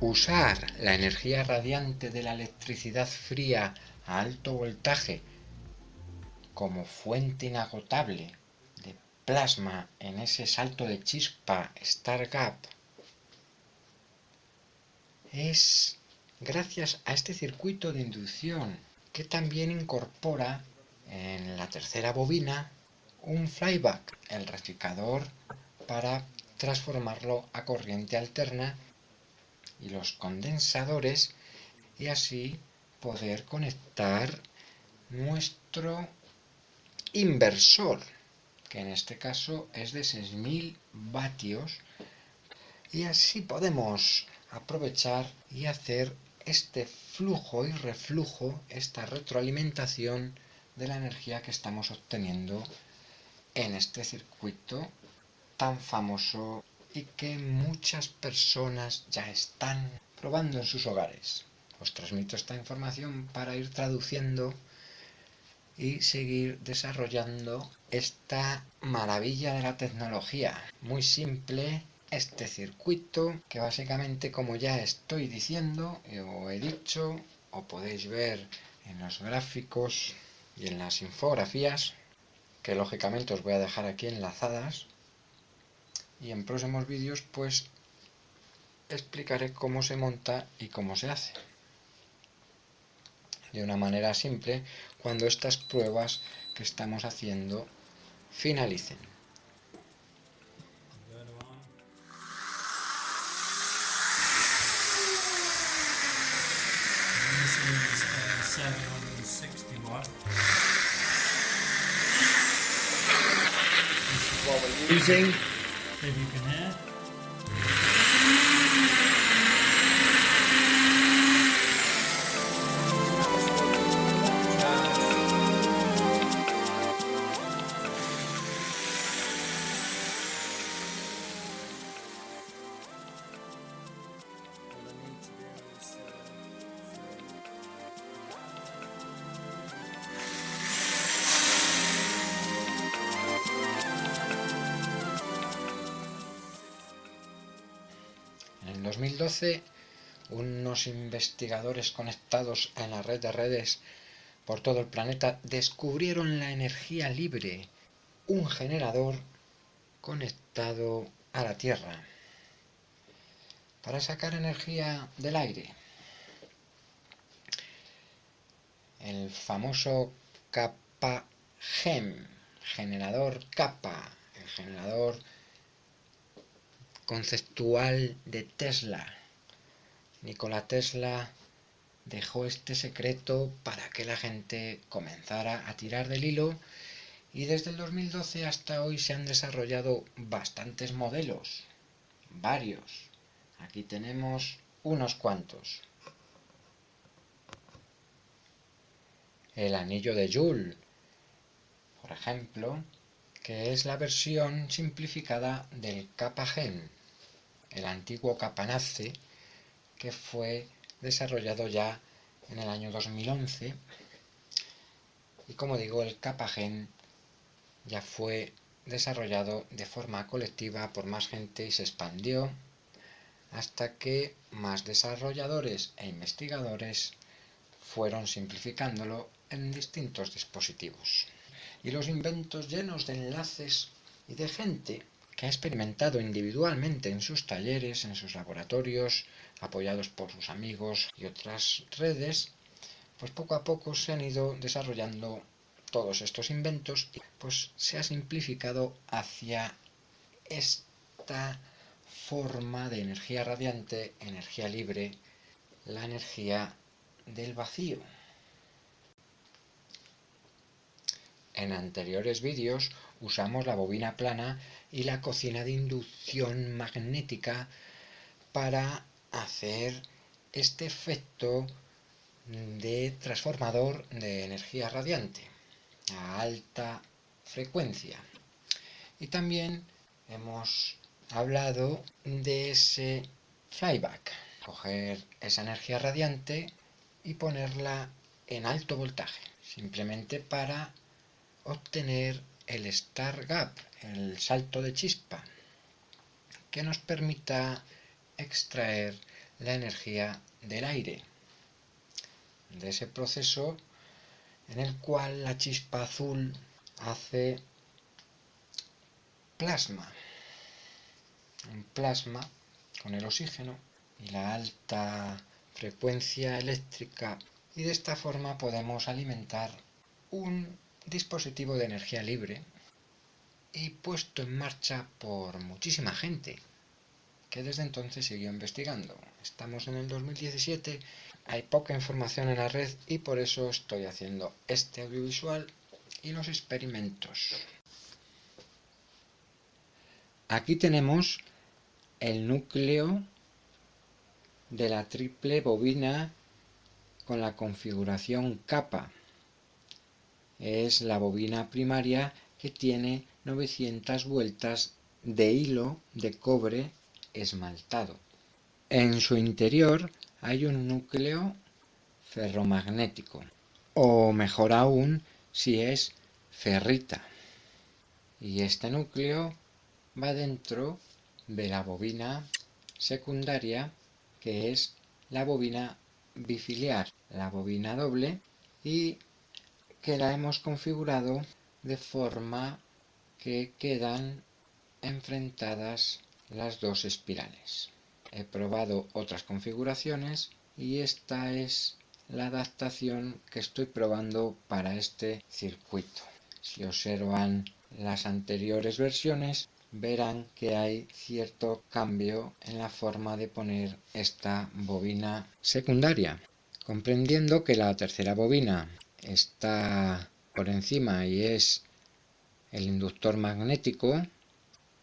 usar la energía radiante de la electricidad fría a alto voltaje como fuente inagotable de plasma en ese salto de chispa Star Gap es gracias a este circuito de inducción que también incorpora en la tercera bobina un flyback, el rectificador para transformarlo a corriente alterna y los condensadores y así poder conectar nuestro inversor que en este caso es de 6000 vatios y así podemos aprovechar y hacer este flujo y reflujo, esta retroalimentación de la energía que estamos obteniendo en este circuito tan famoso que muchas personas ya están probando en sus hogares. Os transmito esta información para ir traduciendo y seguir desarrollando esta maravilla de la tecnología. Muy simple este circuito que básicamente como ya estoy diciendo o he dicho o podéis ver en los gráficos y en las infografías que lógicamente os voy a dejar aquí enlazadas y en próximos vídeos pues explicaré cómo se monta y cómo se hace de una manera simple cuando estas pruebas que estamos haciendo finalicen. Maybe you can add. 2012, unos investigadores conectados en la red de redes por todo el planeta descubrieron la energía libre, un generador conectado a la Tierra, para sacar energía del aire. El famoso kappa GEM, generador kappa, el generador conceptual de Tesla. Nikola Tesla dejó este secreto para que la gente comenzara a tirar del hilo y desde el 2012 hasta hoy se han desarrollado bastantes modelos, varios. Aquí tenemos unos cuantos. El anillo de Joule, por ejemplo, que es la versión simplificada del kappa gen el antiguo Capanace, que fue desarrollado ya en el año 2011. Y como digo, el Capagen ya fue desarrollado de forma colectiva por más gente y se expandió hasta que más desarrolladores e investigadores fueron simplificándolo en distintos dispositivos. Y los inventos llenos de enlaces y de gente que ha experimentado individualmente en sus talleres, en sus laboratorios, apoyados por sus amigos y otras redes, pues poco a poco se han ido desarrollando todos estos inventos y pues se ha simplificado hacia esta forma de energía radiante, energía libre, la energía del vacío. En anteriores vídeos usamos la bobina plana y la cocina de inducción magnética para hacer este efecto de transformador de energía radiante a alta frecuencia. Y también hemos hablado de ese flyback, coger esa energía radiante y ponerla en alto voltaje, simplemente para obtener el Star Gap, el salto de chispa, que nos permita extraer la energía del aire, de ese proceso en el cual la chispa azul hace plasma, un plasma con el oxígeno y la alta frecuencia eléctrica y de esta forma podemos alimentar un dispositivo de energía libre y puesto en marcha por muchísima gente que desde entonces siguió investigando. Estamos en el 2017, hay poca información en la red y por eso estoy haciendo este audiovisual y los experimentos. Aquí tenemos el núcleo de la triple bobina con la configuración capa. Es la bobina primaria que tiene 900 vueltas de hilo de cobre esmaltado. En su interior hay un núcleo ferromagnético, o mejor aún si es ferrita. Y este núcleo va dentro de la bobina secundaria, que es la bobina bifiliar, la bobina doble, y que la hemos configurado de forma que quedan enfrentadas las dos espirales. He probado otras configuraciones y esta es la adaptación que estoy probando para este circuito. Si observan las anteriores versiones verán que hay cierto cambio en la forma de poner esta bobina secundaria. Comprendiendo que la tercera bobina está por encima y es el inductor magnético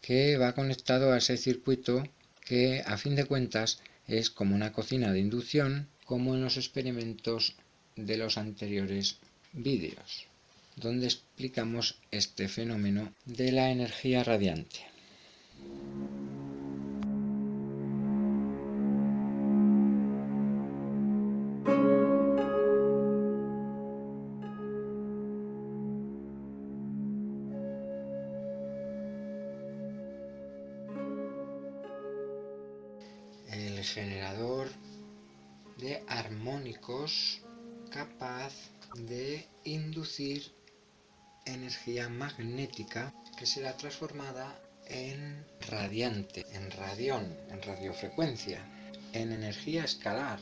que va conectado a ese circuito que a fin de cuentas es como una cocina de inducción como en los experimentos de los anteriores vídeos donde explicamos este fenómeno de la energía radiante. Generador de armónicos capaz de inducir energía magnética que será transformada en radiante, en radión, en radiofrecuencia, en energía escalar.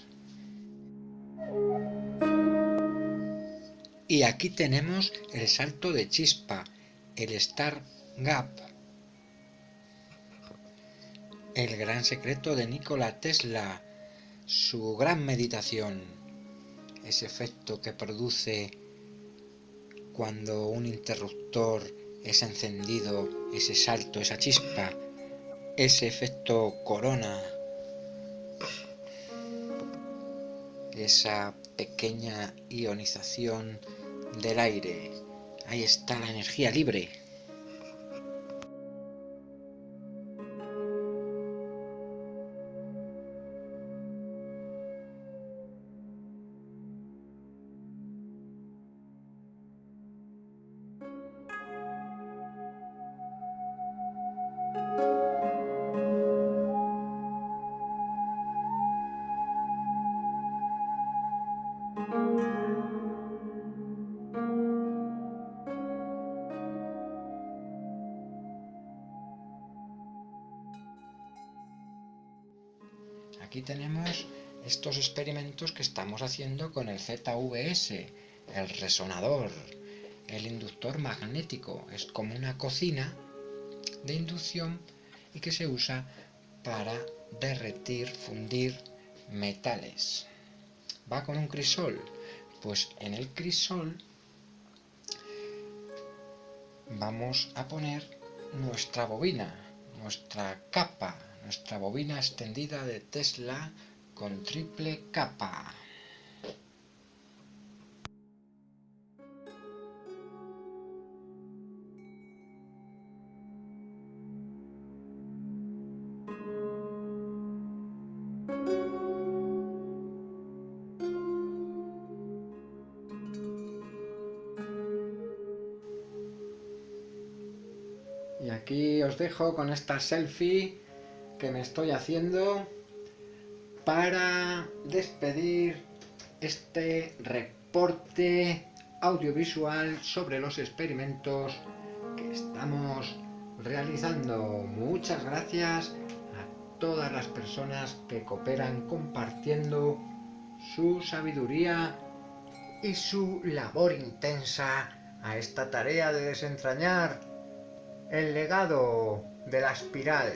Y aquí tenemos el salto de chispa, el Star Gap, el gran secreto de Nikola Tesla, su gran meditación, ese efecto que produce cuando un interruptor es encendido, ese salto, esa chispa, ese efecto corona, esa pequeña ionización del aire. Ahí está la energía libre. Aquí tenemos estos experimentos que estamos haciendo con el ZVS, el resonador, el inductor magnético. Es como una cocina de inducción y que se usa para derretir, fundir metales. Va con un crisol. Pues en el crisol vamos a poner nuestra bobina, nuestra capa, nuestra bobina extendida de Tesla con triple capa. Y aquí os dejo con esta selfie que me estoy haciendo para despedir este reporte audiovisual sobre los experimentos que estamos realizando. Muchas gracias a todas las personas que cooperan compartiendo su sabiduría y su labor intensa a esta tarea de desentrañar el legado de la espiral.